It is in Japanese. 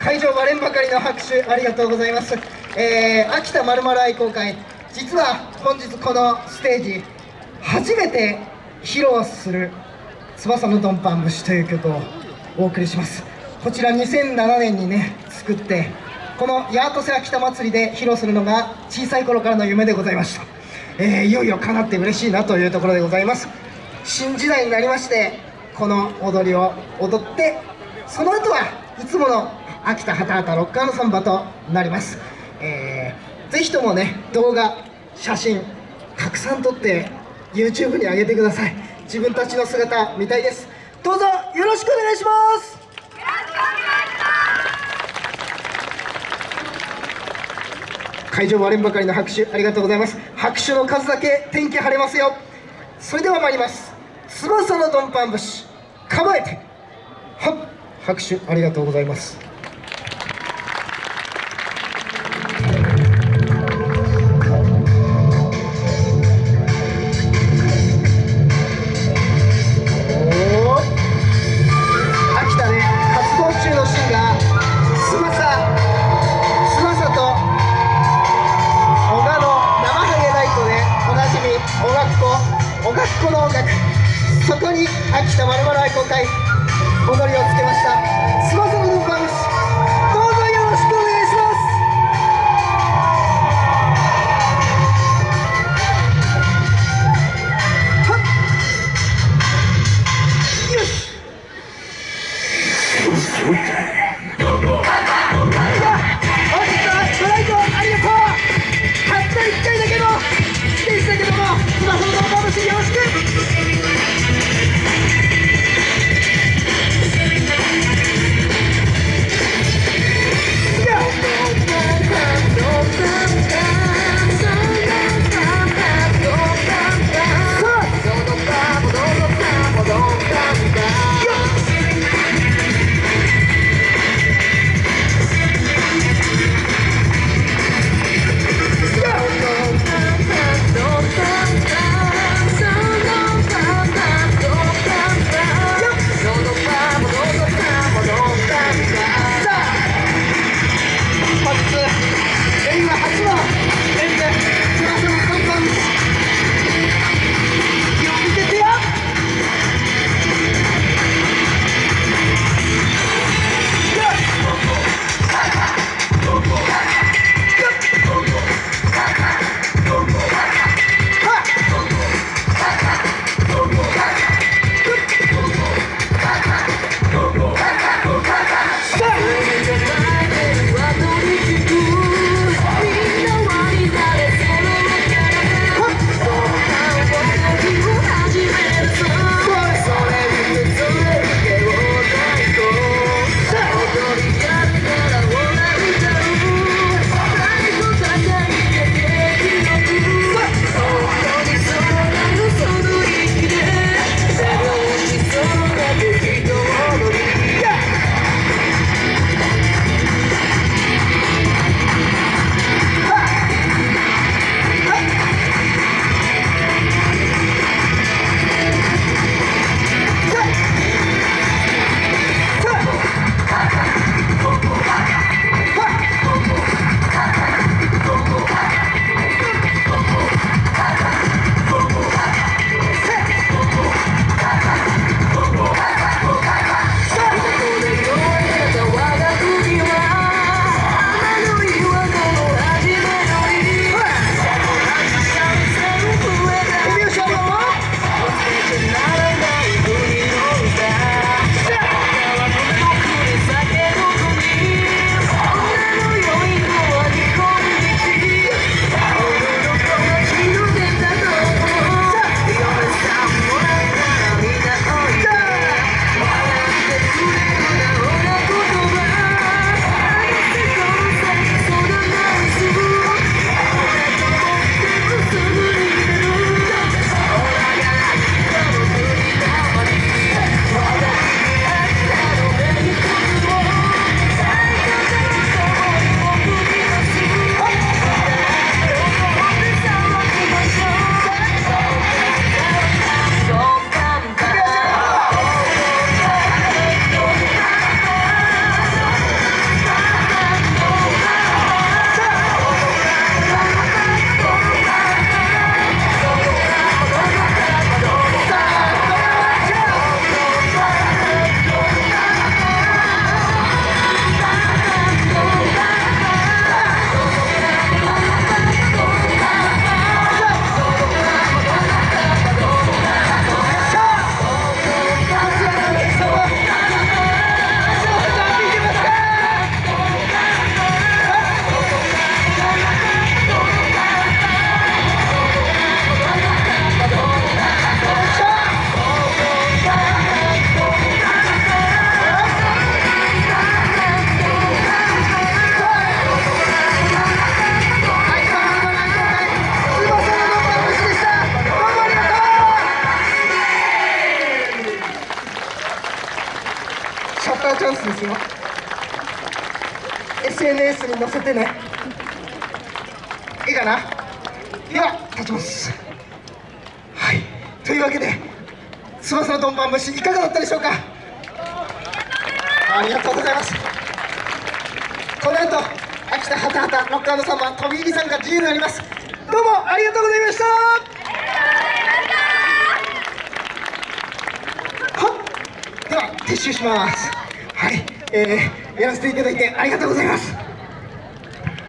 会場割れんばかりの拍手ありがとうございます、えー、秋田まるまる愛好会実は本日このステージ初めて披露する「翼のドンパン節」という曲をお送りします。こちら2007年にね作ってこのヤートセ秋田祭りで披露するのが小さい頃からの夢でございました、えー、いよいよ叶って嬉しいなというところでございます。新時代になりましてこの踊りを踊ってその後はいつもの秋田畑畑ロッカーのサンバとなります、えー、ぜひともね動画写真たくさん撮って YouTube に上げてください。自分たちの姿見たいです。どうぞよろしくお願いします。会場割れんばかりの拍手ありがとうございます。拍手の数だけ天気晴れますよ。それでは参ります。翼のドンパン節構えて。はっ拍手ありがとうございます。今回踊りをつけました。ターチャンスですよ。SNS に載せてね。いいかな？では立ちます。はい。というわけで翼のドンパン節いかがだったでしょうか？ありがとうございます。この後秋田ハタハタロックサンバ飛び入り参加自由になります。どうもありがとうございました。はでは撤収します、えー、やらせていただいてありがとうございます。